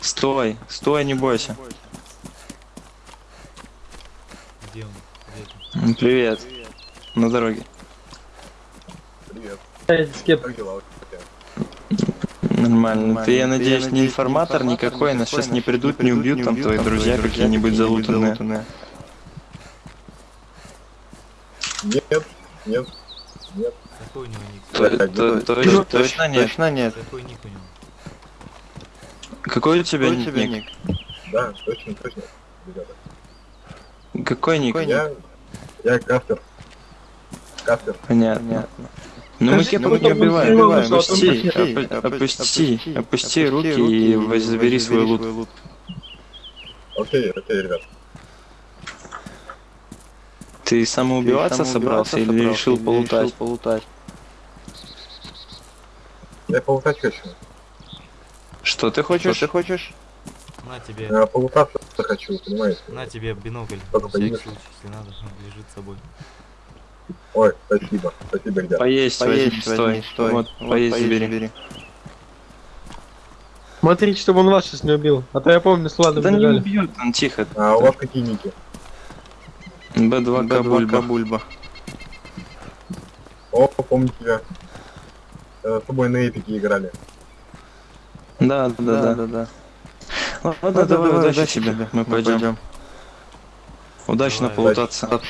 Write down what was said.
Стой, стой, не бойся. Где он? Где ты? М, Привет. На дороге. Привет. Скеп, Как дела? Нормально. Ты, я надеюсь, не информатор никакой, нас сейчас не придут, не убьют, там твои друзья какие-нибудь залутанные. Нет, нет, нет. Какой у него ник? Точно нет. Точно нет. Какой ник у него? Какой у тебя ник? Да, точно, точно. Ребята. Какой ник? Я, я кафтер. Кафтер. Понятно. Ну мы тебя не там убиваем. что Опусти, опусти, опусти руки и забери свой лут. Окей, окей, ребят. Ты самоубиваться собрался или решил полутать? Я полутать хочу. Что ты хочешь? Ты хочешь? На тебе, Я полутаться хочу, понимаете? на тебе бинокль. Только На всякий случай, если надо, он лежит с собой. Ой, спасибо. Спасибо, ребят. Поесть, возьми, стой. Вот, поесть забери. смотрите, чтобы он вас сейчас не убил. А то я помню, с Владом Да не бежали. убьют, он тихо. А у вас какие ники? Б2 Кабульба. О, помню тебя. Э, С тобой на эпике играли. Да, да, да, да, да. Ладно, давай, удачи тебе, мы пойдем. Удачно Давай. полутаться.